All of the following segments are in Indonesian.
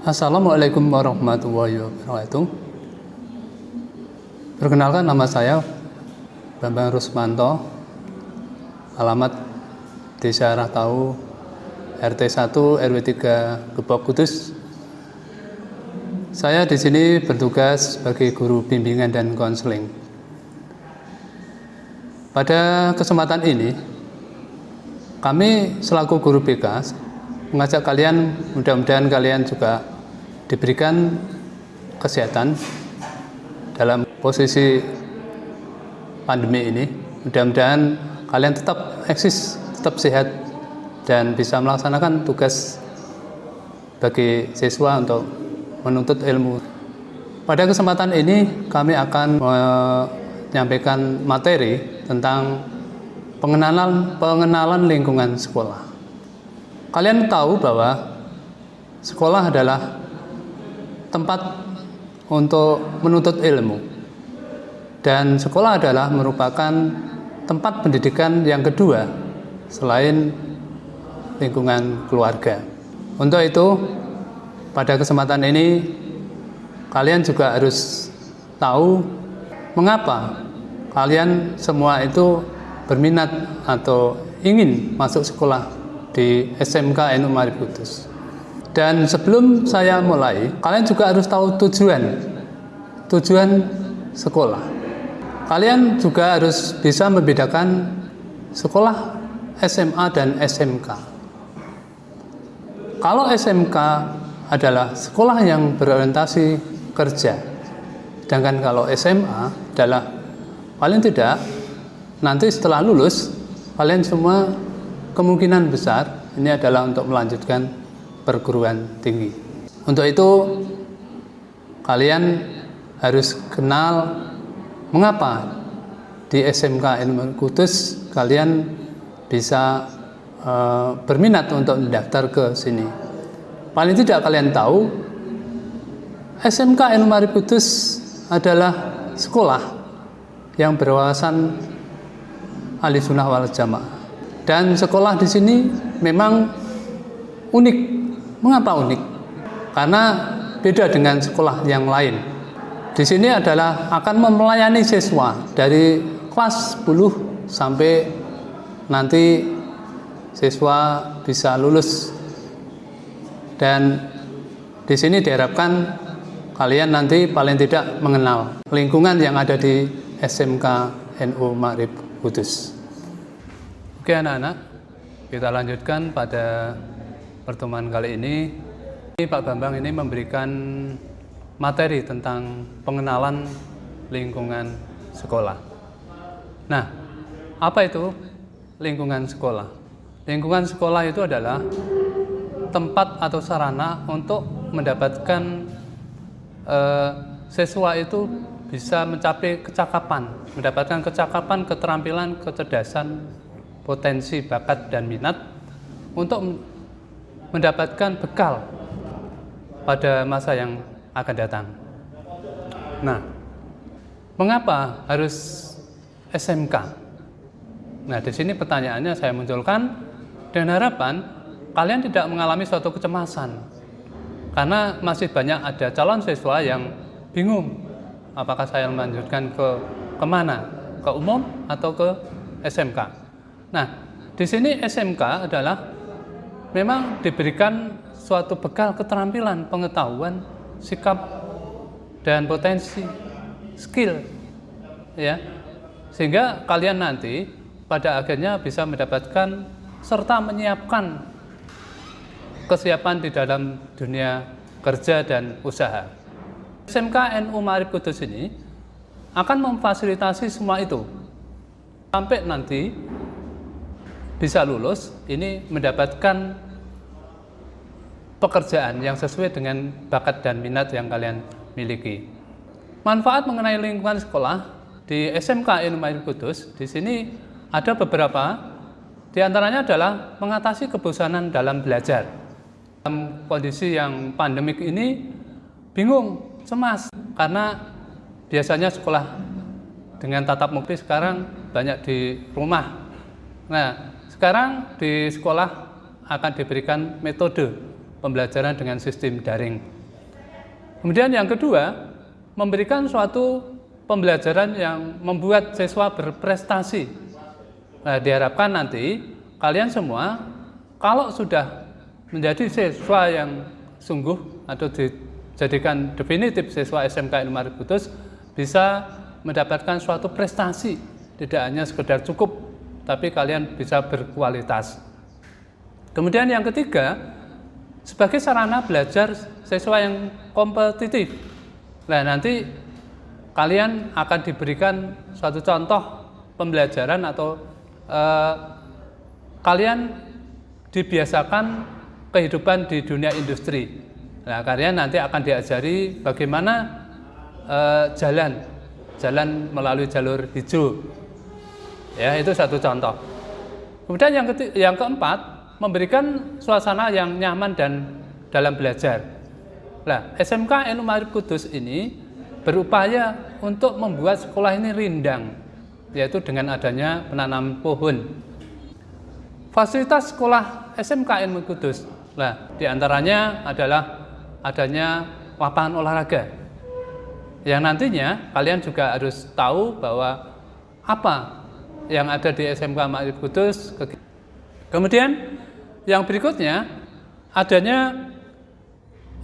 Assalamualaikum warahmatullahi wabarakatuh. Perkenalkan nama saya Bambang Rusmanto, alamat Desa Rahtau, RT 1 RW 3 Gebok Kudus. Saya di sini bertugas sebagai guru bimbingan dan konseling. Pada kesempatan ini, kami selaku guru BK mengajak kalian, mudah-mudahan kalian juga diberikan kesehatan dalam posisi pandemi ini. Mudah-mudahan kalian tetap eksis, tetap sehat, dan bisa melaksanakan tugas bagi siswa untuk menuntut ilmu. Pada kesempatan ini kami akan menyampaikan materi tentang pengenalan pengenalan lingkungan sekolah. Kalian tahu bahwa sekolah adalah tempat untuk menuntut ilmu. Dan sekolah adalah merupakan tempat pendidikan yang kedua selain lingkungan keluarga. Untuk itu, pada kesempatan ini kalian juga harus tahu mengapa kalian semua itu berminat atau ingin masuk sekolah di SMK NU Marif Kudus. Dan sebelum saya mulai, kalian juga harus tahu tujuan tujuan sekolah. Kalian juga harus bisa membedakan sekolah SMA dan SMK. Kalau SMK adalah sekolah yang berorientasi kerja, sedangkan kalau SMA adalah paling tidak nanti setelah lulus kalian semua kemungkinan besar ini adalah untuk melanjutkan perguruan tinggi. Untuk itu, kalian harus kenal mengapa di SMK Ilmu Kudus kalian bisa e, berminat untuk mendaftar ke sini. Paling tidak kalian tahu SMK Ilmu Kudus adalah sekolah yang berwawasan ahli sunnah wal jamaah. Dan sekolah di sini memang unik. Mengapa unik? Karena beda dengan sekolah yang lain. Di sini adalah akan melayani siswa dari kelas 10 sampai nanti siswa bisa lulus. Dan di sini diharapkan kalian nanti paling tidak mengenal lingkungan yang ada di SMK NU Ma'rib Kudus. Oke anak-anak, kita lanjutkan pada pertemuan kali ini. Pak Bambang ini memberikan materi tentang pengenalan lingkungan sekolah. Nah, apa itu lingkungan sekolah? Lingkungan sekolah itu adalah tempat atau sarana untuk mendapatkan eh, siswa itu bisa mencapai kecakapan, mendapatkan kecakapan, keterampilan, kecerdasan, potensi, bakat, dan minat untuk mendapatkan bekal pada masa yang akan datang. Nah, mengapa harus SMK? Nah, di sini pertanyaannya saya munculkan dengan harapan kalian tidak mengalami suatu kecemasan. Karena masih banyak ada calon siswa yang bingung apakah saya melanjutkan ke ke mana, ke umum atau ke SMK. Nah, di sini SMK adalah memang diberikan suatu bekal keterampilan, pengetahuan, sikap dan potensi, skill ya. Sehingga kalian nanti pada akhirnya bisa mendapatkan serta menyiapkan kesiapan di dalam dunia kerja dan usaha. SMK NU Marif Kudus ini akan memfasilitasi semua itu sampai nanti bisa lulus ini mendapatkan pekerjaan yang sesuai dengan bakat dan minat yang kalian miliki. Manfaat mengenai lingkungan sekolah di SMK Ilmu Kudus di sini ada beberapa di antaranya adalah mengatasi kebosanan dalam belajar. Dalam kondisi yang pandemik ini bingung, cemas karena biasanya sekolah dengan tatap muka sekarang banyak di rumah. Nah, sekarang di sekolah akan diberikan metode pembelajaran dengan sistem daring. Kemudian yang kedua, memberikan suatu pembelajaran yang membuat siswa berprestasi. Nah, diharapkan nanti kalian semua kalau sudah menjadi siswa yang sungguh atau dijadikan definitif siswa SMK Ilmu Kudus bisa mendapatkan suatu prestasi, tidak hanya sekedar cukup, tapi kalian bisa berkualitas. Kemudian yang ketiga, sebagai sarana belajar siswa yang kompetitif. Nah, nanti kalian akan diberikan suatu contoh pembelajaran atau eh, kalian dibiasakan kehidupan di dunia industri. Nah, kalian nanti akan diajari bagaimana eh, jalan, jalan melalui jalur hijau. Ya, itu satu contoh. Kemudian yang, yang keempat, memberikan suasana yang nyaman dan dalam belajar. Nah, SMK Enu Marif Kudus ini berupaya untuk membuat sekolah ini rindang, yaitu dengan adanya penanam pohon. Fasilitas sekolah SMK Enu Kudus, nah, di antaranya adalah adanya lapangan olahraga. Yang nantinya kalian juga harus tahu bahwa apa yang ada di SMK Marif Kudus. Kemudian yang berikutnya adanya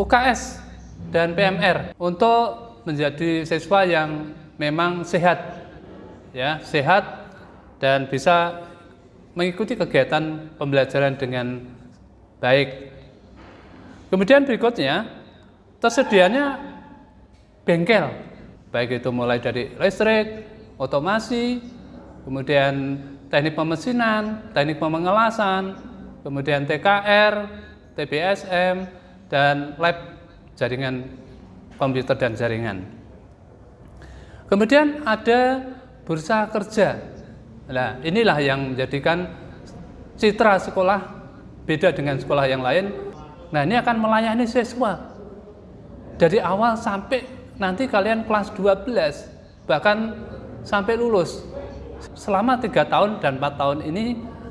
UKS dan PMR untuk menjadi siswa yang memang sehat ya, sehat dan bisa mengikuti kegiatan pembelajaran dengan baik. Kemudian berikutnya tersedianya bengkel, baik itu mulai dari listrik, otomasi, kemudian teknik pemesinan, teknik pemengelasan, kemudian TKR, TBSM, dan lab jaringan komputer dan jaringan. Kemudian ada bursa kerja. Nah, inilah yang menjadikan citra sekolah beda dengan sekolah yang lain. Nah, ini akan melayani siswa dari awal sampai nanti kalian kelas 12, bahkan sampai lulus. Selama tiga tahun dan empat tahun ini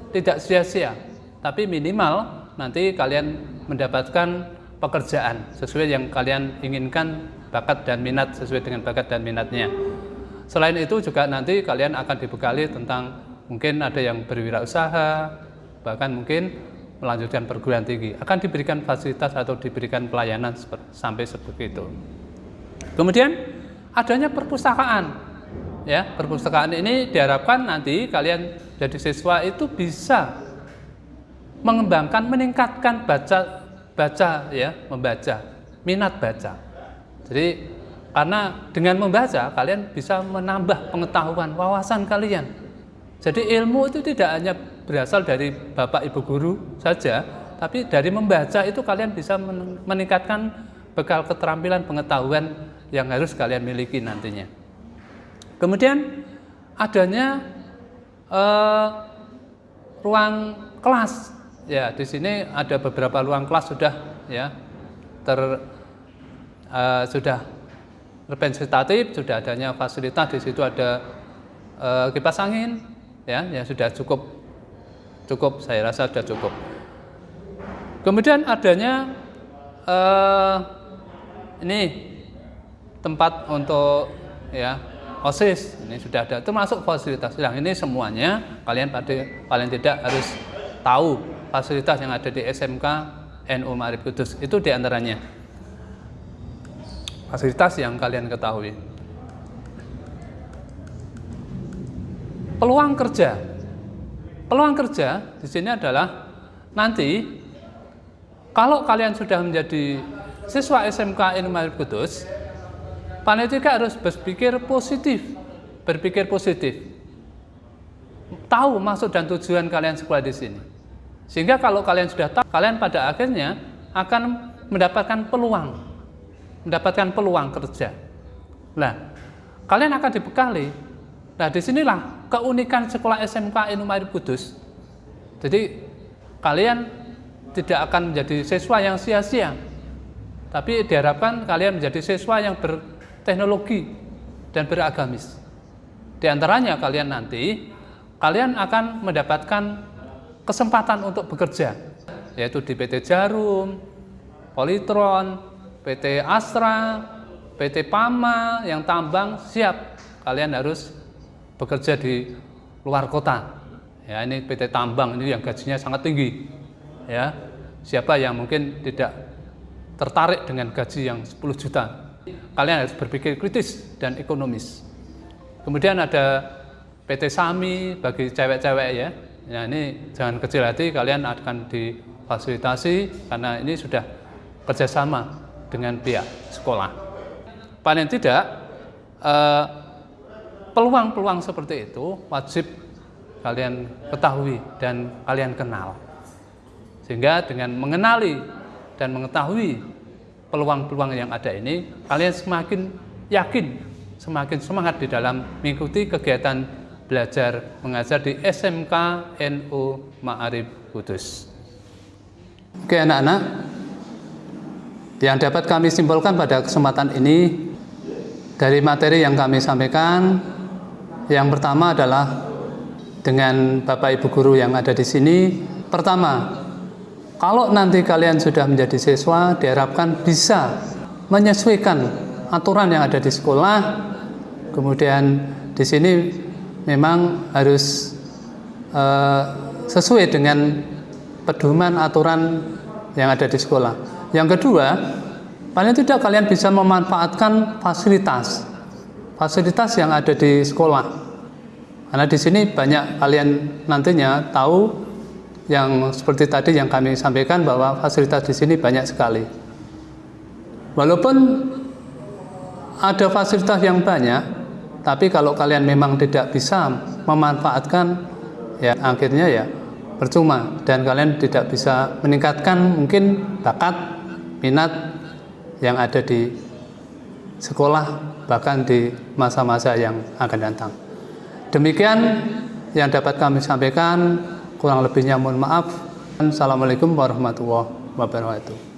tidak sia-sia tapi minimal nanti kalian mendapatkan pekerjaan sesuai yang kalian inginkan bakat dan minat sesuai dengan bakat dan minatnya. Selain itu juga nanti kalian akan dibekali tentang mungkin ada yang berwirausaha, bahkan mungkin melanjutkan perguruan tinggi, akan diberikan fasilitas atau diberikan pelayanan sampai seperti itu. Kemudian adanya perpustakaan. Ya, perpustakaan ini diharapkan nanti kalian jadi siswa itu bisa mengembangkan, meningkatkan baca baca ya, membaca, minat baca. Jadi karena dengan membaca kalian bisa menambah pengetahuan, wawasan kalian. Jadi ilmu itu tidak hanya berasal dari Bapak Ibu guru saja, tapi dari membaca itu kalian bisa meningkatkan bekal keterampilan pengetahuan yang harus kalian miliki nantinya. Kemudian adanya eh, ruang kelas. Ya, di sini ada beberapa ruang kelas sudah ya. Ter uh, sudah representatif, sudah adanya fasilitas. Di situ ada uh, kipas angin ya, yang sudah cukup cukup saya rasa sudah cukup. Kemudian adanya uh, ini tempat untuk ya OSIS. Ini sudah ada. Termasuk fasilitas. Yang ini semuanya kalian pada paling tidak harus tahu fasilitas yang ada di SMK NU Marif Kudus. Itu di antaranya fasilitas yang kalian ketahui. Peluang kerja. Peluang kerja di sini adalah nanti kalau kalian sudah menjadi siswa SMK NU Marif Kudus panitia harus berpikir positif berpikir positif tahu maksud dan tujuan kalian sekolah di sini sehingga kalau kalian sudah tahu, kalian pada akhirnya akan mendapatkan peluang, mendapatkan peluang kerja. Nah, kalian akan dibekali. Nah, di sinilah keunikan sekolah SMK Inumair Kudus. Jadi, kalian tidak akan menjadi siswa yang sia-sia, tapi diharapkan kalian menjadi siswa yang berteknologi dan beragamis. Di antaranya kalian nanti, kalian akan mendapatkan kesempatan untuk bekerja, yaitu di PT Jarum, Politron, PT Astra, PT Pama yang tambang siap kalian harus bekerja di luar kota. Ya, ini PT Tambang ini yang gajinya sangat tinggi. Ya. Siapa yang mungkin tidak tertarik dengan gaji yang 10 juta? Kalian harus berpikir kritis dan ekonomis. Kemudian ada PT Sami bagi cewek-cewek ya. Ya ini jangan kecil hati kalian akan difasilitasi karena ini sudah kerjasama dengan pihak sekolah. Paling tidak eh, peluang-peluang seperti itu wajib kalian ketahui dan kalian kenal. Sehingga dengan mengenali dan mengetahui peluang-peluang yang ada ini, kalian semakin yakin, semakin semangat di dalam mengikuti kegiatan belajar mengajar di SMK NU Ma'arif Kudus. Oke anak-anak, yang dapat kami simpulkan pada kesempatan ini dari materi yang kami sampaikan, yang pertama adalah dengan Bapak Ibu guru yang ada di sini. Pertama, kalau nanti kalian sudah menjadi siswa, diharapkan bisa menyesuaikan aturan yang ada di sekolah. Kemudian di sini memang harus uh, sesuai dengan pedoman aturan yang ada di sekolah. Yang kedua, paling tidak kalian bisa memanfaatkan fasilitas fasilitas yang ada di sekolah karena di sini banyak kalian nantinya tahu yang seperti tadi yang kami sampaikan bahwa fasilitas di sini banyak sekali. Walaupun ada fasilitas yang banyak, tapi kalau kalian memang tidak bisa memanfaatkan, ya akhirnya ya percuma dan kalian tidak bisa meningkatkan mungkin bakat, minat yang ada di sekolah bahkan di masa-masa yang akan datang. Demikian yang dapat kami sampaikan, kurang lebihnya mohon maaf. Assalamualaikum warahmatullahi wabarakatuh.